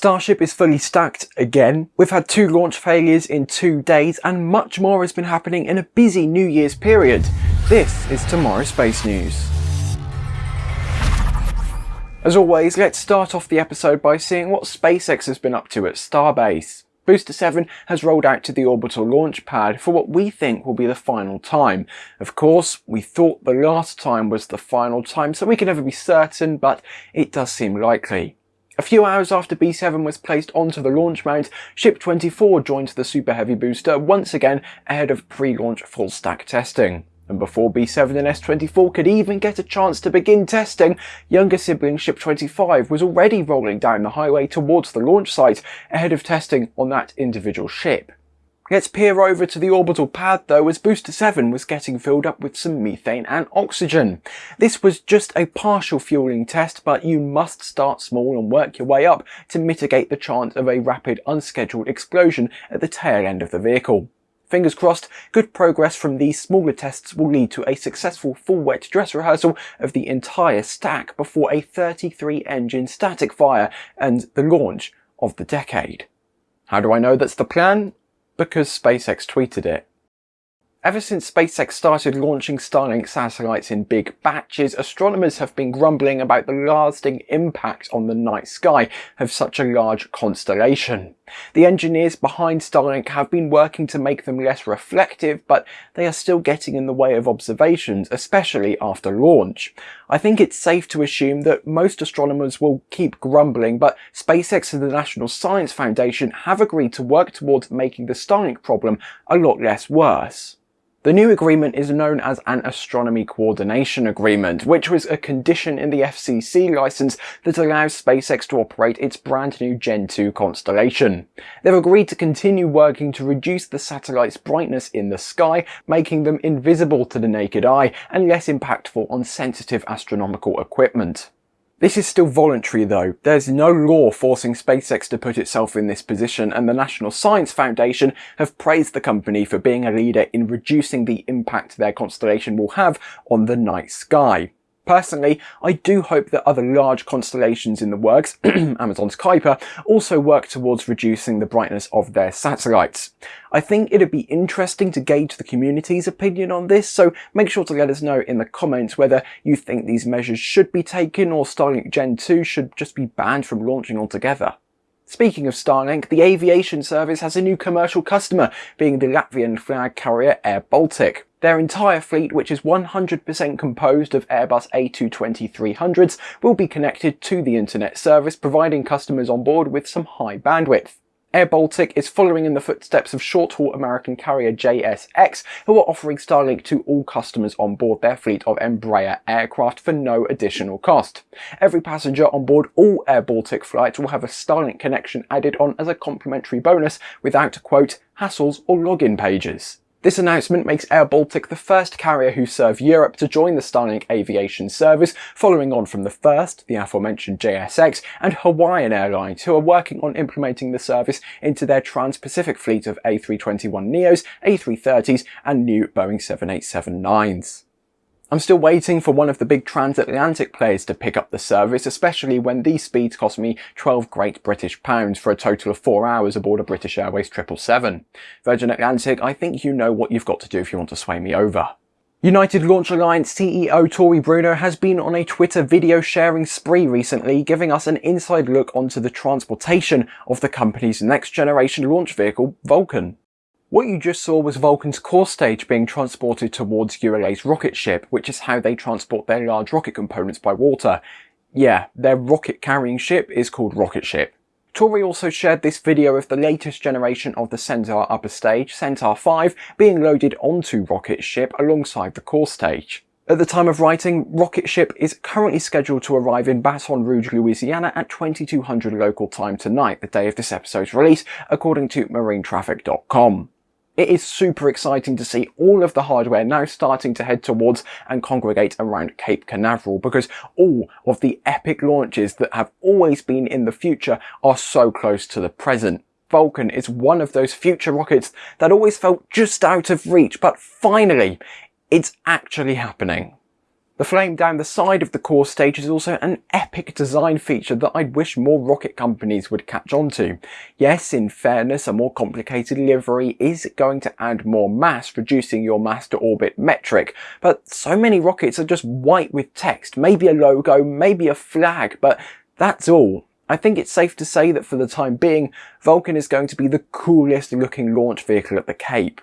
Starship is fully stacked again. We've had two launch failures in two days and much more has been happening in a busy New Year's period. This is Tomorrow Space News. As always, let's start off the episode by seeing what SpaceX has been up to at Starbase. Booster 7 has rolled out to the orbital launch pad for what we think will be the final time. Of course, we thought the last time was the final time, so we can never be certain, but it does seem likely. A few hours after B7 was placed onto the launch mount, Ship 24 joined the Super Heavy booster once again ahead of pre-launch full stack testing. And before B7 and S24 could even get a chance to begin testing, younger sibling Ship 25 was already rolling down the highway towards the launch site ahead of testing on that individual ship. Let's peer over to the orbital pad though as Booster 7 was getting filled up with some methane and oxygen. This was just a partial fueling test but you must start small and work your way up to mitigate the chance of a rapid unscheduled explosion at the tail end of the vehicle. Fingers crossed, good progress from these smaller tests will lead to a successful full wet dress rehearsal of the entire stack before a 33 engine static fire and the launch of the decade. How do I know that's the plan? Because SpaceX tweeted it. Ever since SpaceX started launching Starlink satellites in big batches, astronomers have been grumbling about the lasting impact on the night sky of such a large constellation. The engineers behind Starlink have been working to make them less reflective, but they are still getting in the way of observations, especially after launch. I think it's safe to assume that most astronomers will keep grumbling, but SpaceX and the National Science Foundation have agreed to work towards making the Starlink problem a lot less worse. The new agreement is known as an Astronomy Coordination Agreement, which was a condition in the FCC license that allows SpaceX to operate its brand new Gen 2 constellation. They've agreed to continue working to reduce the satellite's brightness in the sky, making them invisible to the naked eye and less impactful on sensitive astronomical equipment. This is still voluntary though. There's no law forcing SpaceX to put itself in this position and the National Science Foundation have praised the company for being a leader in reducing the impact their constellation will have on the night sky. Personally, I do hope that other large constellations in the works, Amazon's Kuiper, also work towards reducing the brightness of their satellites. I think it'd be interesting to gauge the community's opinion on this, so make sure to let us know in the comments whether you think these measures should be taken or Starlink Gen 2 should just be banned from launching altogether. Speaking of Starlink, the aviation service has a new commercial customer, being the Latvian flag carrier Air Baltic. Their entire fleet, which is 100% composed of Airbus A220-300s, will be connected to the internet service, providing customers on board with some high bandwidth. Air Baltic is following in the footsteps of short-haul American carrier JSX, who are offering Starlink to all customers on board their fleet of Embraer aircraft for no additional cost. Every passenger on board all Air Baltic flights will have a Starlink connection added on as a complimentary bonus without, quote, hassles or login pages. This announcement makes Air Baltic the first carrier who serve Europe to join the Starlink aviation service, following on from the first, the aforementioned JSX, and Hawaiian Airlines, who are working on implementing the service into their trans-Pacific fleet of A321neos, A330s, and new Boeing 787-9s. I'm still waiting for one of the big transatlantic players to pick up the service, especially when these speeds cost me 12 great British pounds for a total of 4 hours aboard a British Airways 777. Virgin Atlantic, I think you know what you've got to do if you want to sway me over. United Launch Alliance CEO Tory Bruno has been on a Twitter video sharing spree recently, giving us an inside look onto the transportation of the company's next generation launch vehicle, Vulcan. What you just saw was Vulcan's core stage being transported towards ULA's rocket ship, which is how they transport their large rocket components by water. Yeah, their rocket carrying ship is called Rocket Ship. Tory also shared this video of the latest generation of the Centaur upper stage, Centaur 5, being loaded onto Rocket Ship alongside the core stage. At the time of writing, Rocket Ship is currently scheduled to arrive in Baton Rouge, Louisiana at 2200 local time tonight, the day of this episode's release, according to marinetraffic.com. It is super exciting to see all of the hardware now starting to head towards and congregate around Cape Canaveral because all of the epic launches that have always been in the future are so close to the present. Vulcan is one of those future rockets that always felt just out of reach, but finally, it's actually happening. The flame down the side of the core stage is also an epic design feature that I'd wish more rocket companies would catch on to. Yes, in fairness, a more complicated livery is going to add more mass, reducing your mass to orbit metric, but so many rockets are just white with text, maybe a logo, maybe a flag, but that's all. I think it's safe to say that for the time being, Vulcan is going to be the coolest looking launch vehicle at the Cape.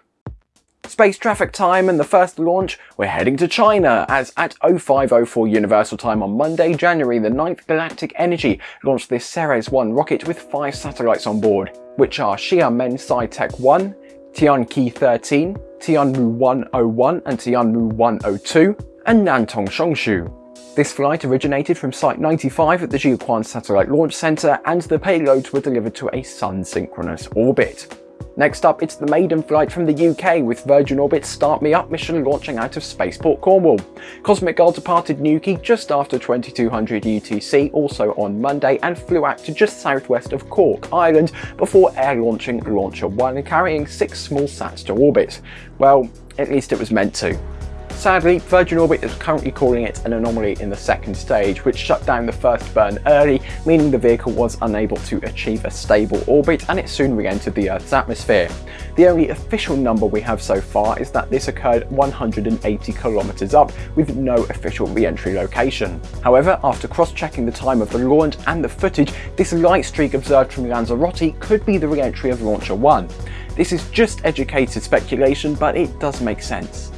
Space traffic time and the first launch, we're heading to China, as at 0504 Universal Time on Monday, January the 9th, Galactic Energy launched this Ceres 1 rocket with five satellites on board, which are Xiamen SciTech 1, Tianqi 13, Tianmu 101 and Tianmu 102, and Nantong Shongshu. This flight originated from Site 95 at the Jiuquan Satellite Launch Center and the payloads were delivered to a sun-synchronous orbit. Next up, it's the maiden flight from the UK with Virgin Orbit's Start Me Up mission launching out of Spaceport Cornwall. Cosmic Girl departed Newquay just after 2200 UTC, also on Monday, and flew out to just southwest of Cork, Ireland, before air launching Launcher 1 carrying six small sats to orbit. Well, at least it was meant to. Sadly, Virgin Orbit is currently calling it an anomaly in the second stage, which shut down the first burn early, meaning the vehicle was unable to achieve a stable orbit and it soon re-entered the Earth's atmosphere. The only official number we have so far is that this occurred 180 kilometers up with no official re-entry location. However, after cross-checking the time of the launch and the footage, this light streak observed from Lanzarote could be the re-entry of Launcher 1. This is just educated speculation, but it does make sense.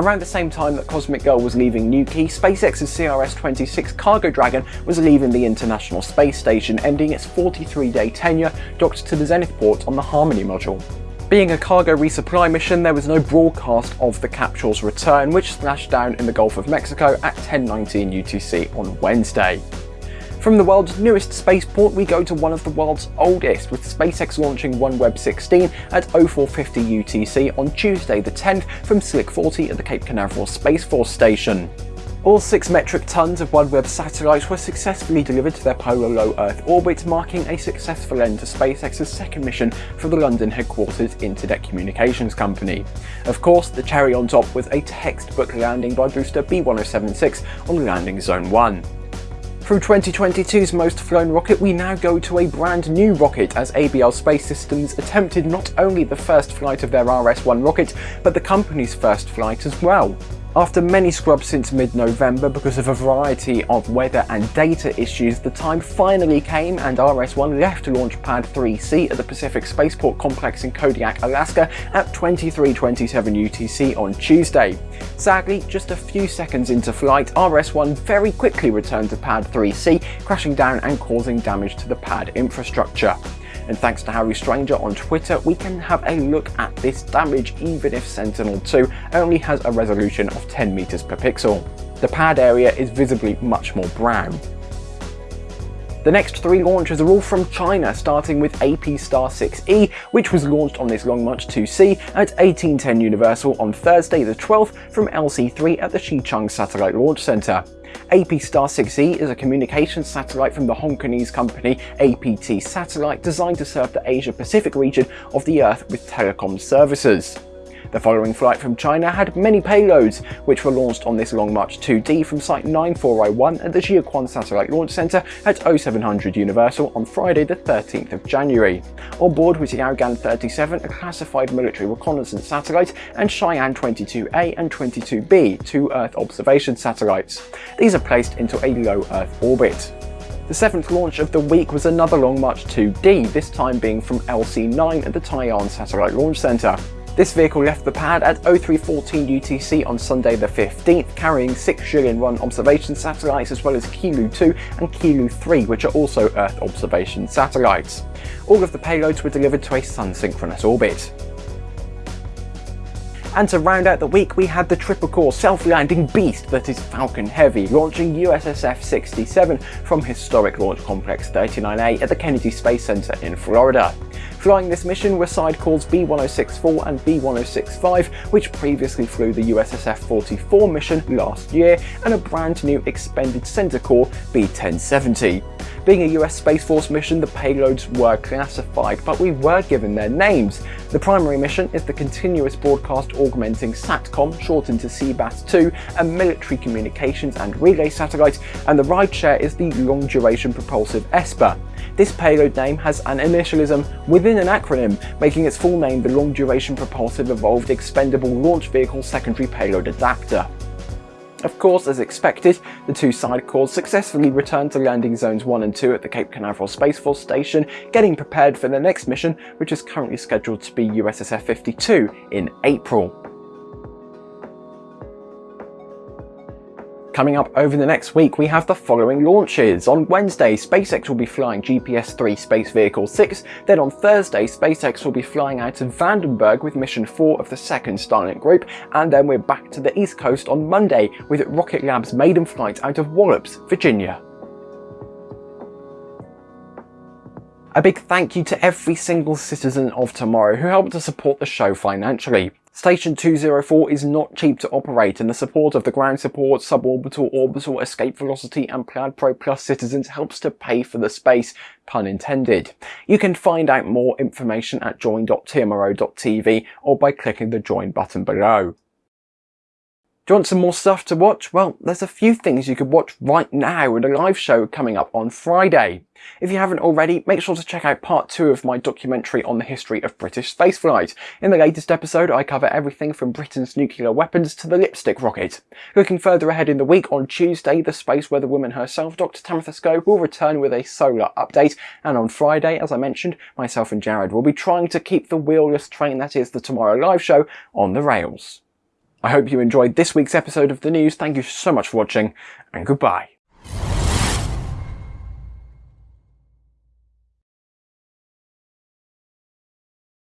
Around the same time that Cosmic Girl was leaving Newquay, SpaceX's CRS-26 Cargo Dragon was leaving the International Space Station, ending its 43-day tenure docked to the Zenith port on the Harmony module. Being a cargo resupply mission, there was no broadcast of the capsule's return, which splashed down in the Gulf of Mexico at 10.19 UTC on Wednesday. From the world's newest spaceport, we go to one of the world's oldest, with SpaceX launching OneWeb 16 at 0450 UTC on Tuesday the 10th from Slick 40 at the Cape Canaveral Space Force Station. All 6 metric tons of OneWeb satellites were successfully delivered to their polar low Earth orbit, marking a successful end to SpaceX's second mission for the London headquarters Internet Communications Company. Of course, the cherry on top was a textbook landing by booster B1076 on landing zone 1. Through 2022's most flown rocket, we now go to a brand new rocket as ABL Space Systems attempted not only the first flight of their RS-1 rocket, but the company's first flight as well. After many scrubs since mid-November because of a variety of weather and data issues, the time finally came and RS-1 left Launch Pad 3C at the Pacific Spaceport Complex in Kodiak, Alaska at 23.27 UTC on Tuesday. Sadly, just a few seconds into flight, RS-1 very quickly returned to Pad 3C, crashing down and causing damage to the pad infrastructure and thanks to Harry Stranger on Twitter, we can have a look at this damage even if Sentinel-2 only has a resolution of 10 meters per pixel. The pad area is visibly much more brown. The next three launches are all from China, starting with APStar 6E, which was launched on this Long March 2C at 1810 Universal on Thursday the 12th from LC3 at the Xichang Satellite Launch Center. APStar 6E is a communications satellite from the Hong Kongese company APT Satellite designed to serve the Asia Pacific region of the Earth with telecom services. The following flight from China had many payloads, which were launched on this Long March 2D from Site 9401 at the Jiuquan Satellite Launch Center at 0700 Universal on Friday the 13th of January. On board was the Yaogan 37, a classified military reconnaissance satellite, and Shiyan 22A and 22B, two Earth observation satellites. These are placed into a low Earth orbit. The seventh launch of the week was another Long March 2D, this time being from LC9 at the Taiyuan Satellite Launch Center. This vehicle left the pad at 0314 UTC on Sunday the 15th, carrying six Jilin-1 observation satellites as well as Qilu 2 and Qilu 3, which are also Earth observation satellites. All of the payloads were delivered to a sun-synchronous orbit. And to round out the week, we had the triple core self-landing beast that is Falcon Heavy, launching USSF-67 from historic Launch Complex 39A at the Kennedy Space Center in Florida. Flying this mission were sidecalls B-1064 and B-1065, which previously flew the USSF-44 mission last year, and a brand new expended center core B-1070. Being a US Space Force mission, the payloads were classified, but we were given their names. The primary mission is the Continuous Broadcast Augmenting SATCOM, shortened to CBAS-2, a military communications and relay satellite, and the rideshare is the Long Duration Propulsive ESPA. This payload name has an initialism within an acronym, making its full name the Long Duration Propulsive Evolved Expendable Launch Vehicle Secondary Payload Adapter. Of course, as expected, the two sidecars successfully returned to landing zones 1 and 2 at the Cape Canaveral Space Force Station, getting prepared for their next mission, which is currently scheduled to be USSF-52 in April. Coming up over the next week, we have the following launches. On Wednesday, SpaceX will be flying GPS-3 Space Vehicle 6. Then on Thursday, SpaceX will be flying out of Vandenberg with Mission 4 of the second Starlink group. And then we're back to the East Coast on Monday with Rocket Lab's maiden flight out of Wallops, Virginia. A big thank you to every single citizen of tomorrow who helped to support the show financially. Station 204 is not cheap to operate and the support of the ground support, suborbital, orbital, escape velocity and Plaid Pro Plus citizens helps to pay for the space, pun intended. You can find out more information at join.tmro.tv or by clicking the join button below. Do you want some more stuff to watch? Well, there's a few things you could watch right now with a live show coming up on Friday. If you haven't already, make sure to check out part two of my documentary on the history of British spaceflight. In the latest episode, I cover everything from Britain's nuclear weapons to the lipstick rocket. Looking further ahead in the week, on Tuesday, the space weather woman herself, Dr. Tamitha Skov, will return with a solar update, and on Friday, as I mentioned, myself and Jared will be trying to keep the wheelless train that is the Tomorrow Live Show on the rails. I hope you enjoyed this week's episode of the news. Thank you so much for watching and goodbye.